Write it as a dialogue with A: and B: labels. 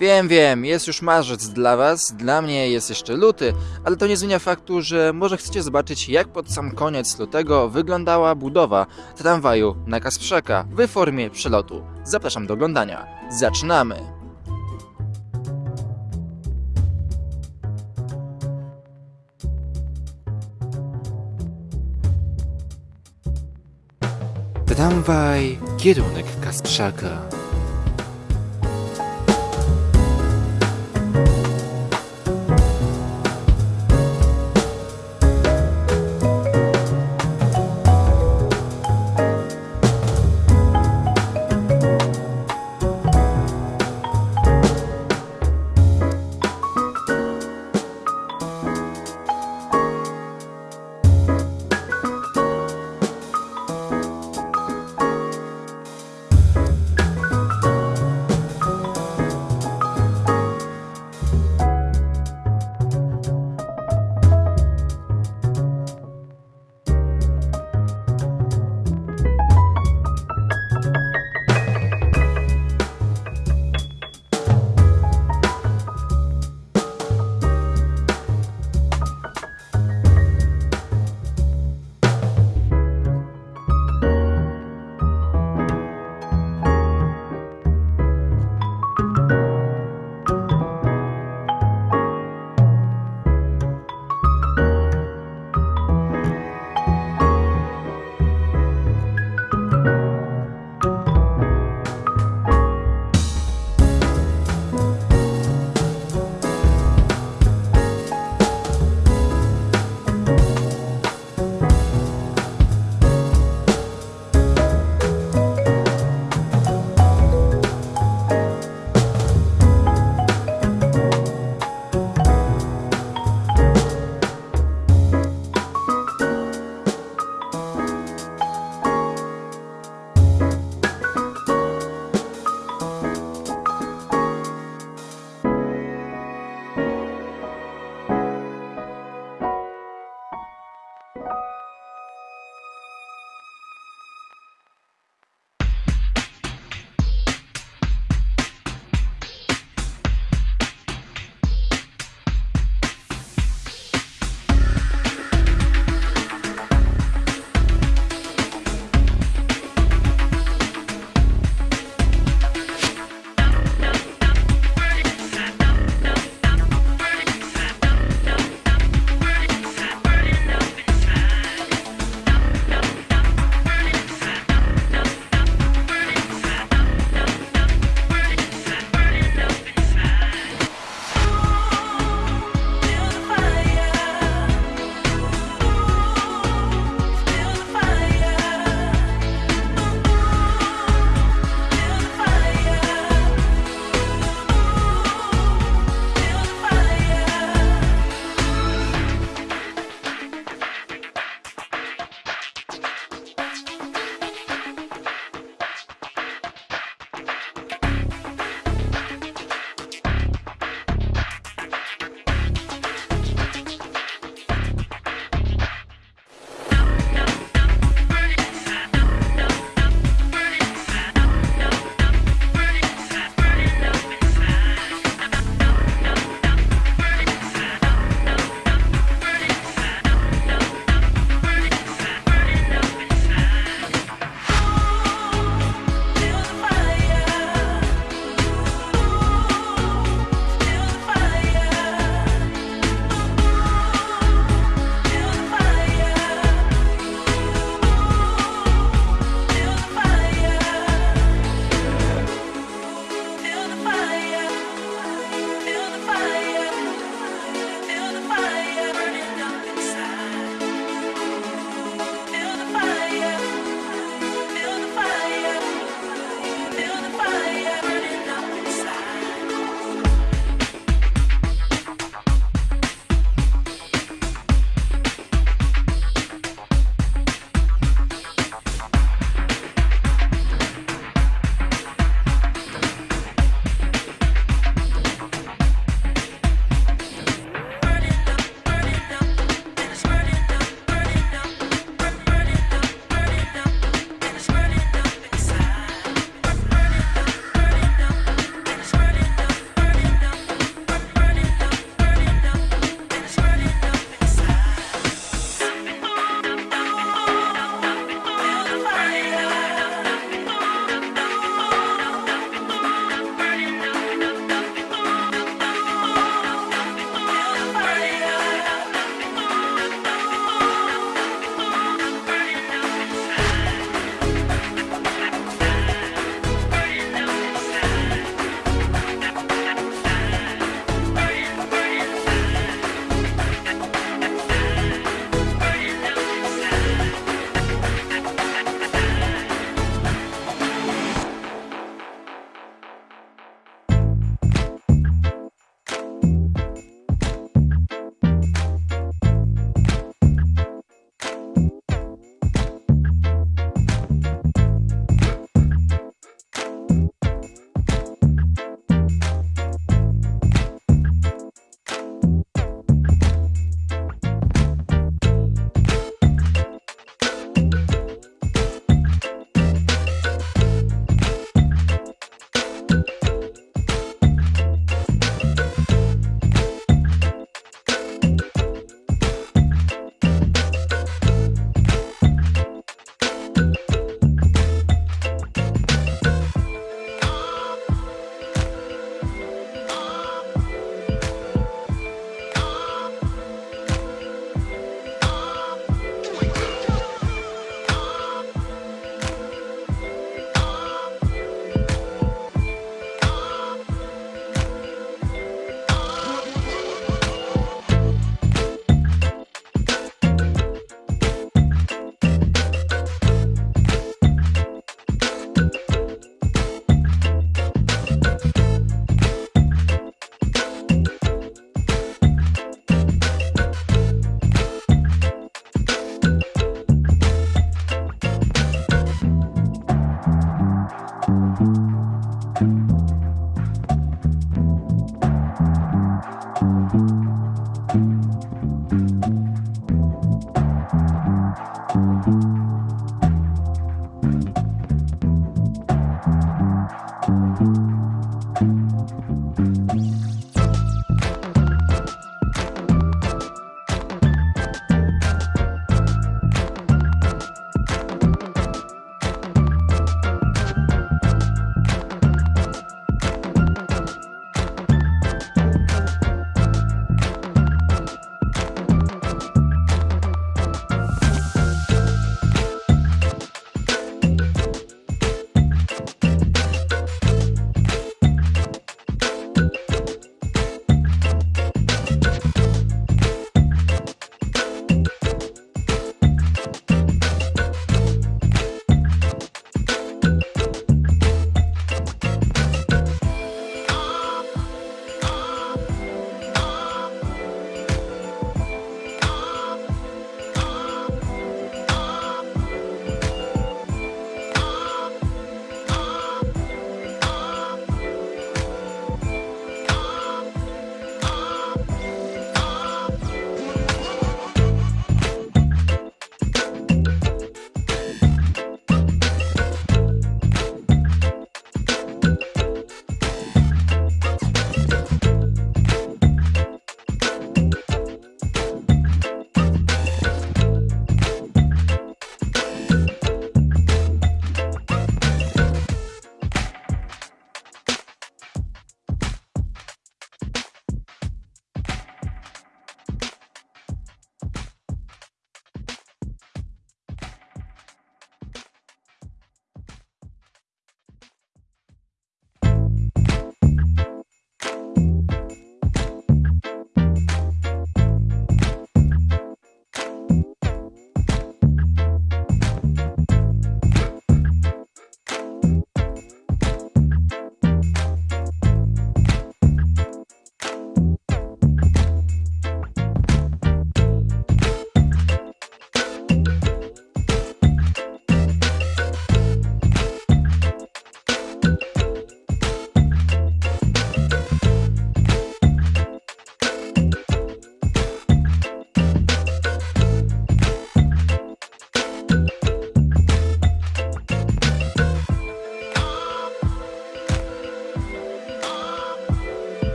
A: Wiem, wiem, jest już marzec dla was, dla mnie jest jeszcze luty, ale to nie zmienia faktu, że może chcecie zobaczyć jak pod sam koniec lutego wyglądała budowa tramwaju na Kasprzaka w formie przelotu. Zapraszam do oglądania. Zaczynamy! Tramwaj, kierunek Kasprzaka.